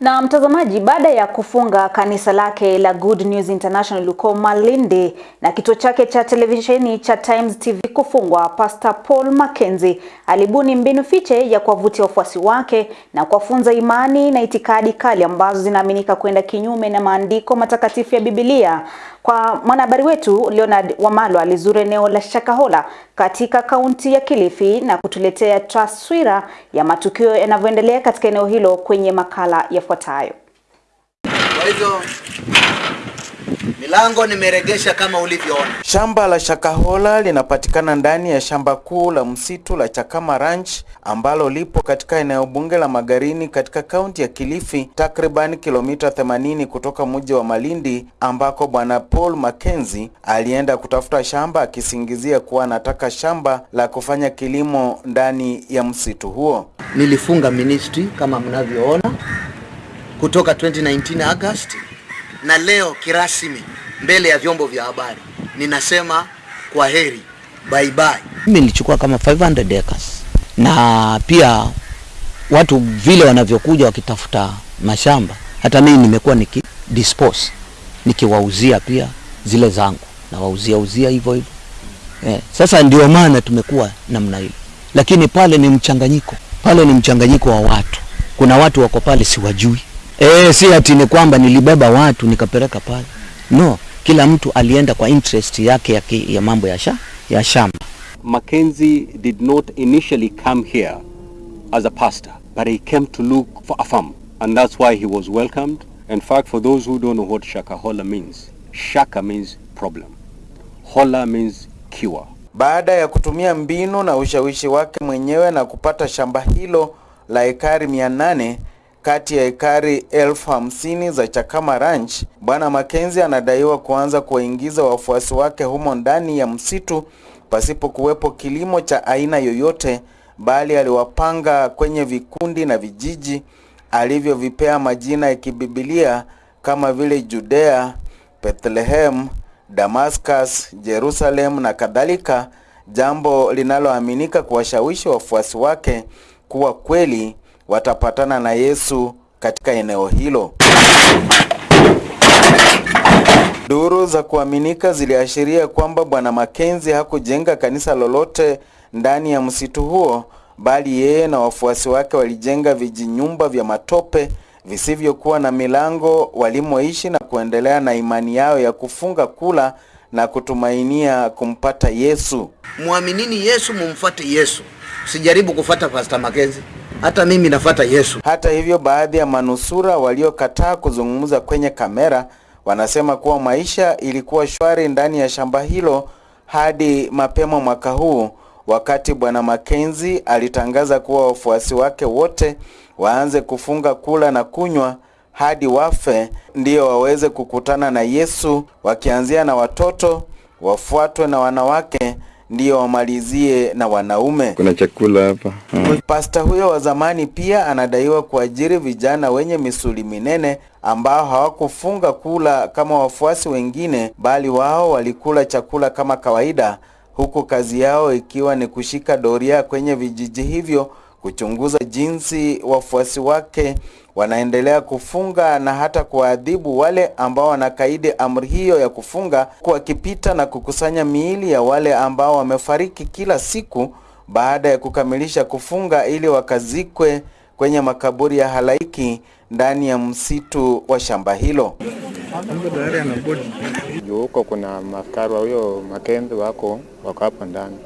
Na mtazamaji, baada ya kufunga kanisa lake la Good News International huko Malindi na kituo chake cha televisheni cha Times TV kufungwa, Pastor Paul Mackenzie alibuni mbinu fiche ya kuwavutia wafuasi wake na kuwafunza imani na itikadi kali ambazo zinaaminika kwenda kinyume na maandiko matakatifu ya Biblia. Kwa mwanahabari wetu Leonard Wamalwa alizuru eneo la Shakahola katika kaunti ya Kilifi na kutuletea taswira ya matukio yanavyoendelea katika eneo hilo kwenye makala yafuatayo. Milango nimeregesha kama ulivyoona. Shamba la Shakahola linapatikana ndani ya shamba kuu la msitu la Chakama Ranch ambalo lipo katika eneo bunge la Magarini katika kaunti ya Kilifi, takriban kilomita 80 kutoka mji wa Malindi ambako bwana Paul Mackenzie alienda kutafuta shamba akisingizia kuwa anataka shamba la kufanya kilimo ndani ya msitu huo. Nilifunga ministry kama mnavyoona kutoka 2019 August, na leo kirasmi mbele ya vyombo vya habari ninasema kwa heri, bye bye. Mimi nilichukua kama 500 acres na pia watu vile wanavyokuja wakitafuta mashamba, hata mimi nimekuwa niki dispose nikiwauzia pia zile zangu na wauzia uzia hivyo hivyo eh. Sasa ndio maana tumekuwa namna hiyo, lakini pale ni mchanganyiko, pale ni mchanganyiko wa watu. Kuna watu wako pale siwajui, eh, si ati ni kwamba nilibeba watu nikapeleka pale, no, kila mtu alienda kwa interest yake ya, ki, ya mambo ya, sha, ya shamba. Mackenzie did not initially come here as a pastor, but he came to look for a farm, and that's why he was welcomed. In fact, for those who don't know what Shakahola means, Shaka means problem, Hola means cure. Baada ya kutumia mbinu na ushawishi wake mwenyewe na kupata shamba hilo la ekari mia nane kati ya ekari elfu hamsini za Chakama Ranch, Bwana Makenzi anadaiwa kuanza kuwaingiza wafuasi wake humo ndani ya msitu pasipo kuwepo kilimo cha aina yoyote, bali aliwapanga kwenye vikundi na vijiji alivyovipea majina ya kibibilia kama vile Judea, Bethlehem, Damascus, Jerusalem na kadhalika, jambo linaloaminika kuwashawishi wafuasi wake kuwa kweli watapatana na Yesu katika eneo hilo. Duru za kuaminika ziliashiria kwamba Bwana Makenzi hakujenga kanisa lolote ndani ya msitu huo, bali yeye na wafuasi wake walijenga vijinyumba vya matope visivyokuwa na milango walimoishi na kuendelea na imani yao ya kufunga kula na kutumainia kumpata Yesu. Mwaminini Yesu, mumfuate Yesu, sijaribu kufata Pastor Mackenzie. Hata mimi nafata Yesu. Hata hivyo, baadhi ya manusura waliokataa kuzungumza kwenye kamera wanasema kuwa maisha ilikuwa shwari ndani ya shamba hilo hadi mapema mwaka huu, wakati bwana Makenzi alitangaza kuwa wafuasi wake wote waanze kufunga kula na kunywa hadi wafe ndiyo waweze kukutana na Yesu, wakianzia na watoto, wafuatwe na wanawake ndio wamalizie na wanaume. Kuna chakula hapa. Hmm. Pasta huyo wa zamani pia anadaiwa kuajiri vijana wenye misuli minene ambao hawakufunga kula kama wafuasi wengine, bali wao walikula chakula kama kawaida, huku kazi yao ikiwa ni kushika doria kwenye vijiji hivyo, kuchunguza jinsi wafuasi wake wanaendelea kufunga na hata kuwaadhibu wale ambao wanakaidi amri hiyo ya kufunga, wakipita na kukusanya miili ya wale ambao wamefariki kila siku baada ya kukamilisha kufunga ili wakazikwe kwenye makaburi ya halaiki ndani ya msitu wa shamba hilo. Juu huko kuna maskari wa huyo Makenzi wako wako hapo ndani,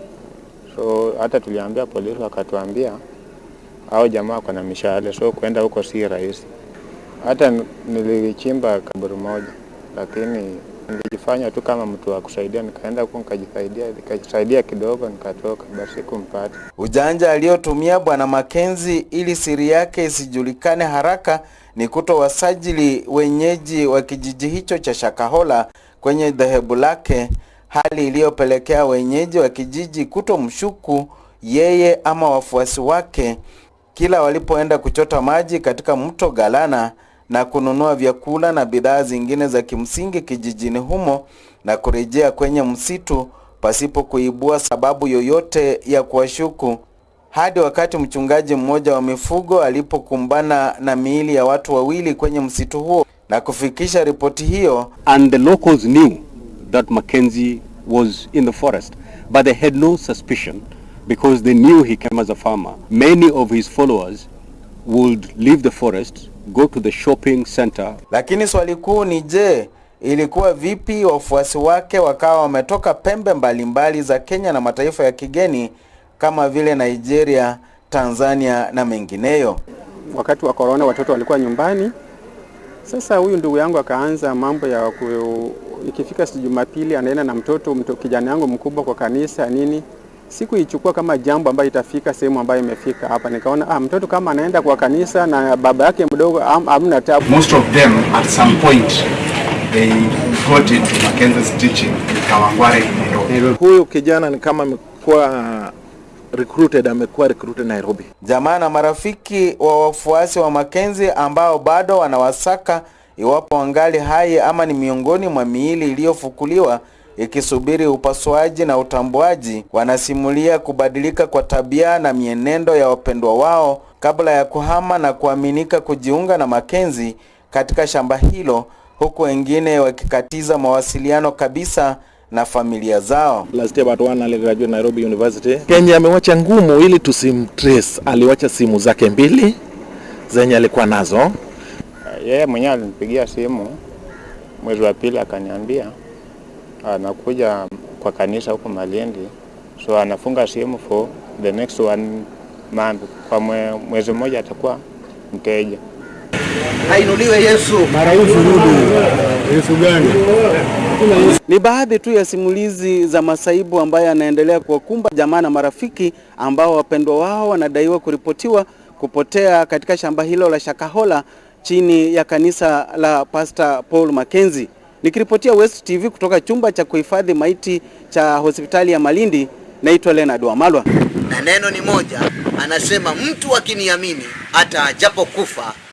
so hata tuliambia polisi, wakatuambia hao jamaa wako na mishale, so kwenda huko si rahisi. Hata nilichimba kaburi moja, lakini nilijifanya tu kama mtu wa kusaidia, nikaenda huko nikajisaidia, nikajisaidia kidogo, nikatoka, basi kumpata. Ujanja aliyotumia bwana Makenzi ili siri yake isijulikane haraka ni kuto wasajili wenyeji wa kijiji hicho cha Shakahola kwenye dhehebu lake, hali iliyopelekea wenyeji wa kijiji kutomshuku yeye ama wafuasi wake kila walipoenda kuchota maji katika mto Galana na kununua vyakula na bidhaa zingine za kimsingi kijijini humo na kurejea kwenye msitu pasipo kuibua sababu yoyote ya kuwashuku hadi wakati mchungaji mmoja wa mifugo alipokumbana na miili ya watu wawili kwenye msitu huo na kufikisha ripoti hiyo. And the locals knew that Mackenzie was in the forest, but they had no suspicion because they knew he came as a farmer. Many of his followers would leave the forest, go to the shopping center. Lakini swali kuu ni je, ilikuwa vipi wafuasi wake wakawa wametoka pembe mbalimbali mbali za Kenya na mataifa ya kigeni kama vile Nigeria, Tanzania na mengineyo? Wakati wa korona watoto walikuwa nyumbani. Sasa huyu ndugu yangu akaanza mambo ya ku, ikifika si Jumapili anaenda na mtoto, mto, kijana yangu mkubwa kwa kanisa nini. Sikuichukua kama jambo ambayo itafika sehemu ambayo imefika hapa. Nikaona ah, mtoto kama anaenda kwa kanisa na baba yake mdogo hamna tabu. Most of them at some point they got into Mackenzie's teaching in Kawangware in Nairobi. Huyu kijana ni kama amekuwa recruited, amekuwa recruited Nairobi. Jamaa na marafiki wa wafuasi wa Mackenzie ambao bado wanawasaka iwapo wangali hai ama ni miongoni mwa miili iliyofukuliwa ikisubiri upasuaji na utambuaji, wanasimulia kubadilika kwa tabia na mienendo ya wapendwa wao kabla ya kuhama na kuaminika kujiunga na Makenzi katika shamba hilo, huku wengine wakikatiza mawasiliano kabisa na familia zao. Last year but one aligraduate Nairobi University. Kenya amewacha ngumu ili tusimtrace. Aliwacha simu zake mbili zenye alikuwa nazo. Yeye mwenyewe alinipigia simu mwezi wa pili akaniambia anakuja kwa kanisa huko Malindi, so anafunga simu for the next one month, kwa mwe, mwezi mmoja atakuwa mteja. Ainuliwe Yesu. Ni baadhi tu ya simulizi za masaibu ambayo yanaendelea kuwakumba jamaa na marafiki ambao wapendwa wao wanadaiwa kuripotiwa kupotea katika shamba hilo la Shakahola chini ya kanisa la Pastor Paul Mackenzie. Nikiripotia West TV kutoka chumba cha kuhifadhi maiti cha hospitali ya Malindi, naitwa Leonard Wamalwa. Na neno ni moja, anasema mtu akiniamini hata ajapokufa